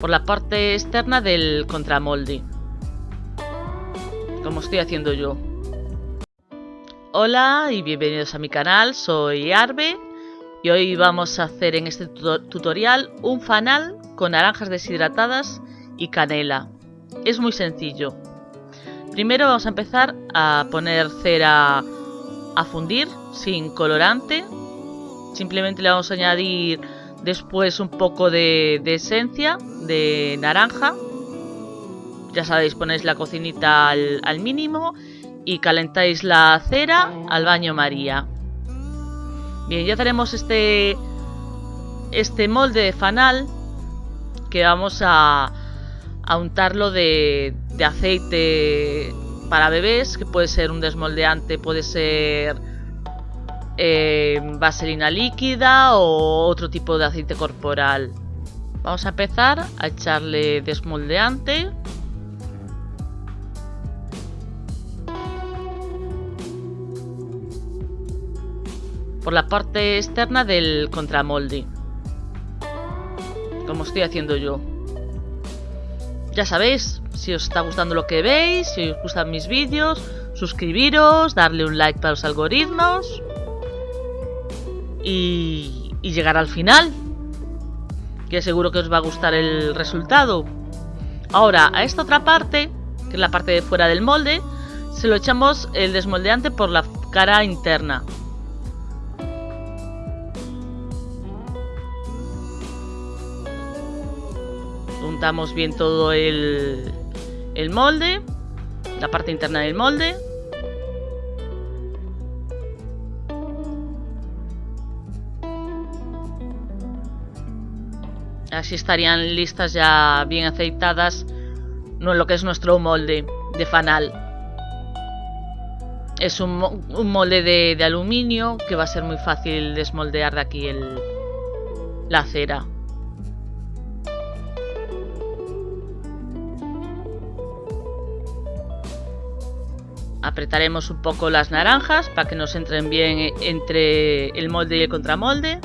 por la parte externa del contramolde. Como estoy haciendo yo. Hola y bienvenidos a mi canal, soy Arbe y hoy vamos a hacer en este tutorial un fanal con naranjas deshidratadas y canela. Es muy sencillo. Primero vamos a empezar a poner cera a fundir sin colorante. Simplemente le vamos a añadir después un poco de, esencia de naranja. Ya sabéis, ponéis la cocinita al, mínimo y calentáis la cera al baño María. Bien, ya tenemos este, este molde de fanal que vamos a, a untarlo de, de aceite para bebés, que puede ser un desmoldeante, puede ser eh, vaselina líquida o otro tipo de aceite corporal. Vamos a empezar a echarle desmoldeante. Por la parte externa del contramolde. Como estoy haciendo yo. Ya sabéis, si os está gustando lo que veis, si os gustan mis vídeos, suscribiros, darle un like para los algoritmos y, llegar al final. Que seguro que os va a gustar el resultado. Ahora, a esta otra parte, que es la parte de fuera del molde, se lo echamos el desmoldeante por la cara interna. Juntamos bien todo el molde, la parte interna del molde. Así estarían listas ya bien aceitadas no lo que es nuestro molde de fanal. Es un, molde de, aluminio que va a ser muy fácil desmoldear de aquí el, la cera. Apretaremos un poco las naranjas para que nos entren bien entre el molde y el contramolde.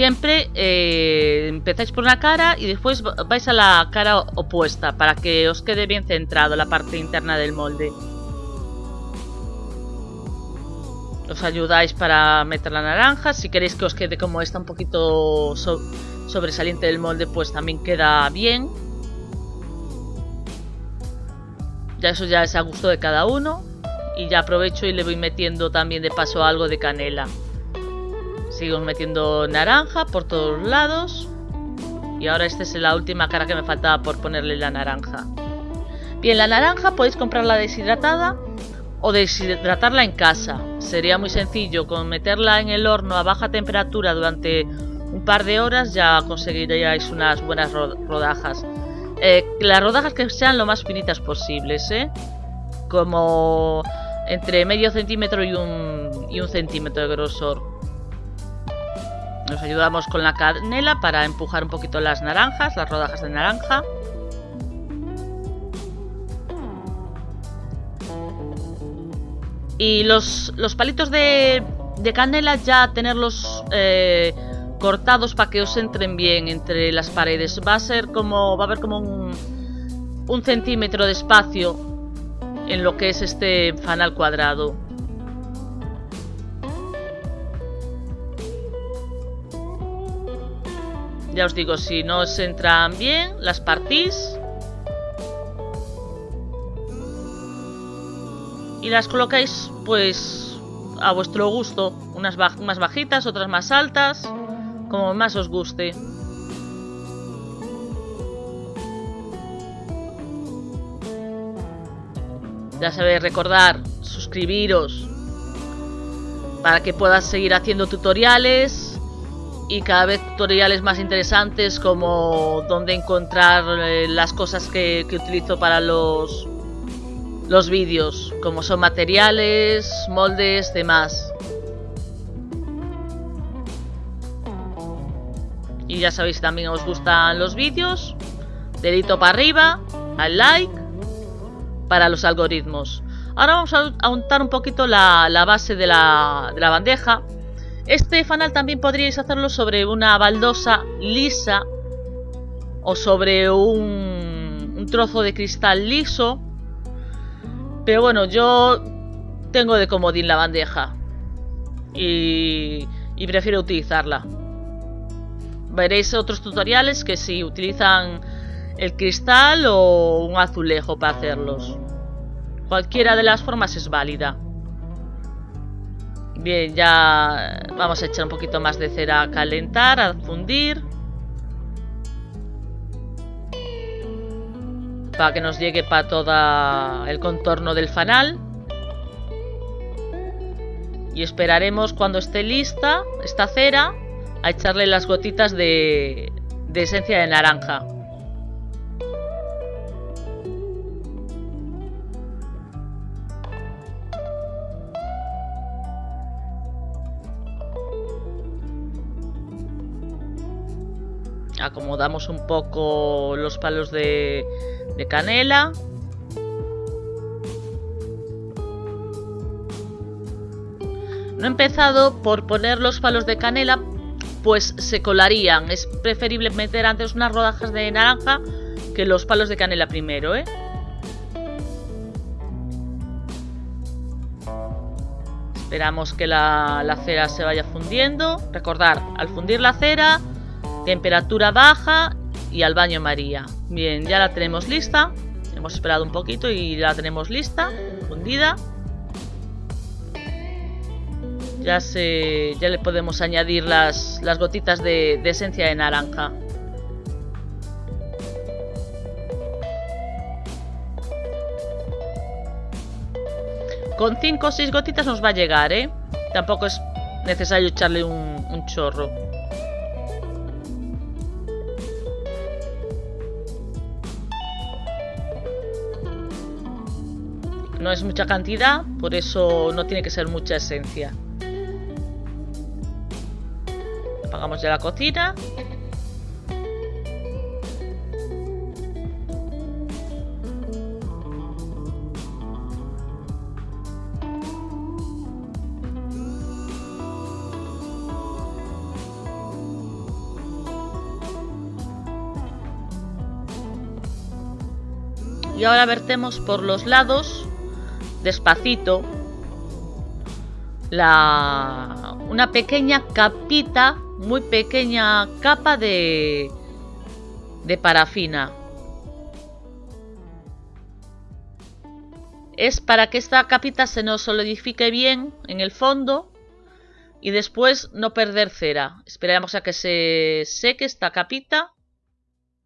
Siempre eh, empezáis por una cara y después vais a la cara opuesta para que os quede bien centrado la parte interna del molde. Os ayudáis para meter la naranja. Si queréis que os quede como esta un poquito sobresaliente del molde, pues también queda bien. Ya eso ya es a gusto de cada uno. Y ya aprovecho y le voy metiendo también de paso algo de canela. Sigo metiendo naranja por todos lados. Y ahora esta es la última cara que me faltaba por ponerle la naranja. Bien, la naranja podéis comprarla deshidratada o deshidratarla en casa. Sería muy sencillo, con meterla en el horno a baja temperatura durante un par de horas ya conseguiríais unas buenas rodajas. Eh, las rodajas que sean lo más finitas posibles, ¿eh? Como entre medio centímetro y un centímetro de grosor. Nos ayudamos con la canela para empujar un poquito las naranjas, las rodajas de naranja. Y los, palitos de, canela ya tenerlos eh, cortados para que os entren bien entre las paredes. Va a ser como, va a haber como un, un centímetro de espacio en lo que es este fanal cuadrado. Ya os digo, si no os entran bien, las partís. Y las colocáis, pues, a vuestro gusto. Unas más bajitas, otras más altas. Como más os guste. Ya sabéis, recordar, suscribiros para que puedas seguir haciendo tutoriales y cada vez tutoriales más interesantes como dónde encontrar eh, las cosas que, utilizo para los, los vídeos, como son materiales, moldes, demás. Y ya sabéis, también os gustan los vídeos, dedito para arriba, al like, para los algoritmos. Ahora vamos a untar un poquito la, base de la, de la bandeja Este fanal también podríais hacerlo sobre una baldosa lisa o sobre un, trozo de cristal liso. Pero bueno, yo tengo de comodín la bandeja y, y prefiero utilizarla. Veréis otros tutoriales que si utilizan el cristal o un azulejo para hacerlos. Cualquiera de las formas es válida. Bien, ya vamos a echar un poquito más de cera a calentar, a fundir. Para que nos llegue para todo el contorno del fanal. Y esperaremos cuando esté lista esta cera a echarle las gotitas de, de esencia de naranja. Acomodamos un poco los palos de, canela. No he empezado por poner los palos de canela, pues se colarían. Es preferible meter antes unas rodajas de naranja que los palos de canela primero, ¿eh? Esperamos que la, la cera se vaya fundiendo. Recordar, al fundir la cera Temperatura baja y al baño María. Bien, ya la tenemos lista. Hemos esperado un poquito y la tenemos lista, fundida. Ya, se, ya le podemos añadir las, las gotitas de, esencia de naranja. Con 5 o 6 gotitas nos va a llegar, ¿eh? Tampoco es necesario echarle un chorro. No es mucha cantidad, por eso no tiene que ser mucha esencia. Apagamos ya la cocina. Y ahora vertemos por los lados despacito la una pequeña capita, muy pequeña capa de de parafina. Es para que esta capita se nos solidifique bien en el fondo y después no perder cera. Esperamos a que se seque esta capita.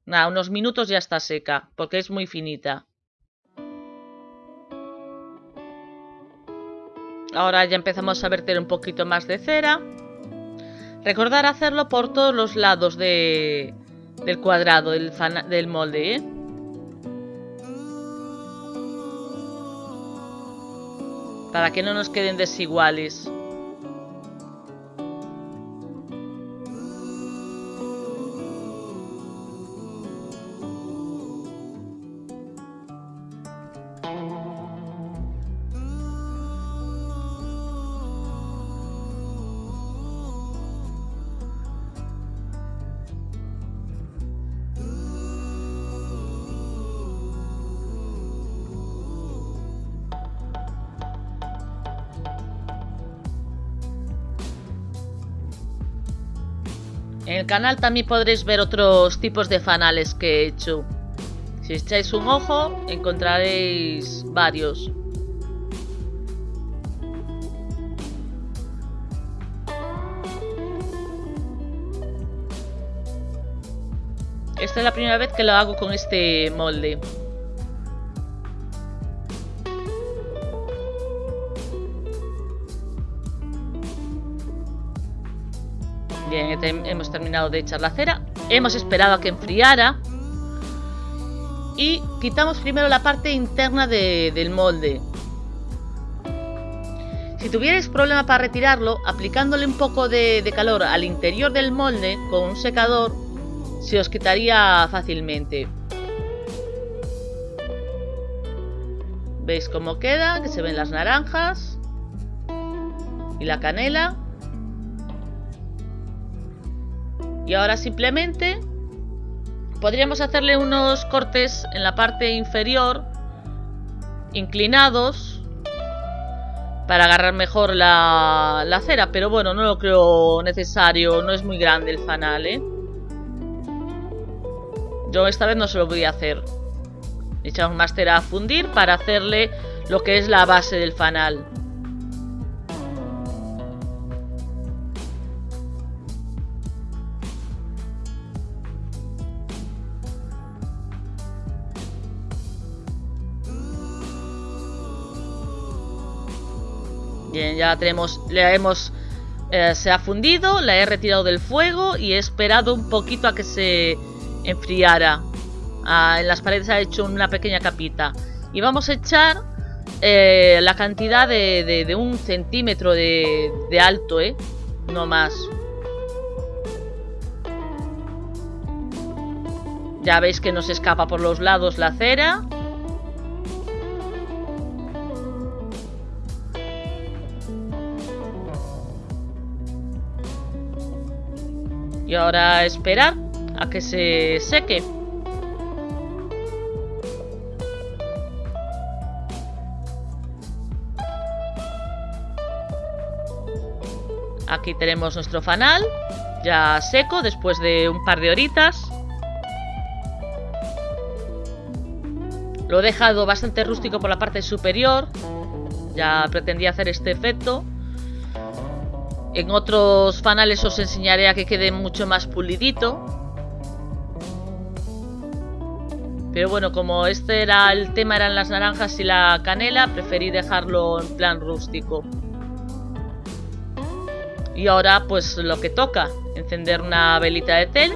Nada, unos minutos ya está seca porque es muy finita. Ahora ya empezamos a verter un poquito más de cera. Recordar hacerlo por todos los lados de, del cuadrado, del, del molde, ¿eh? Para que no nos queden desiguales. En el canal también podréis ver otros tipos de fanales que he hecho. Si echáis un ojo, encontraréis varios. Esta es la primera vez que lo hago con este molde. Hemos terminado de echar la cera. Hemos esperado a que enfriara. Y quitamos primero la parte interna del molde. Si tuvierais problema para retirarlo, aplicándole un poco de, de calor al interior del molde con un secador, se os quitaría fácilmente. ¿Veis cómo queda? Que se ven las naranjas y la canela. Y ahora simplemente podríamos hacerle unos cortes en la parte inferior inclinados para agarrar mejor la, cera, pero bueno, no lo creo necesario, no es muy grande el fanal, ¿eh? Yo esta vez no se lo voy a hacer. Echamos más cera a fundir para hacerle lo que es la base del fanal. Bien, ya tenemos, le hemos, eh, se ha fundido, la he retirado del fuego y he esperado un poquito a que se enfriara. Ah, en las paredes ha hecho una pequeña capita. Y vamos a echar eh, la cantidad de, de, un centímetro de, de alto, ¿eh? No más. Ya veis que nos escapa por los lados la cera. Y ahora esperar a que se seque. Aquí tenemos nuestro fanal, ya seco después de un par de horitas. Lo he dejado bastante rústico por la parte superior. Ya pretendía hacer este efecto. En otros fanales os enseñaré a que quede mucho más pulidito. Pero bueno, como este era el tema, eran las naranjas y la canela, preferí dejarlo en plan rústico. Y ahora pues lo que toca, encender una velita de tel.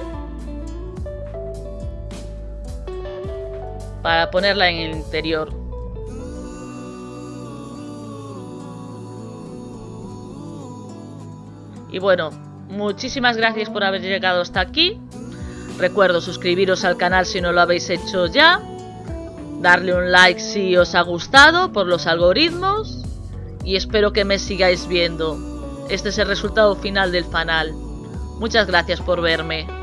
Para ponerla en el interior. Y bueno, muchísimas gracias por haber llegado hasta aquí. Recuerdo suscribiros al canal si no lo habéis hecho ya. Darle un like si os ha gustado por los algoritmos. Y espero que me sigáis viendo. Este es el resultado final del fanal. Muchas gracias por verme.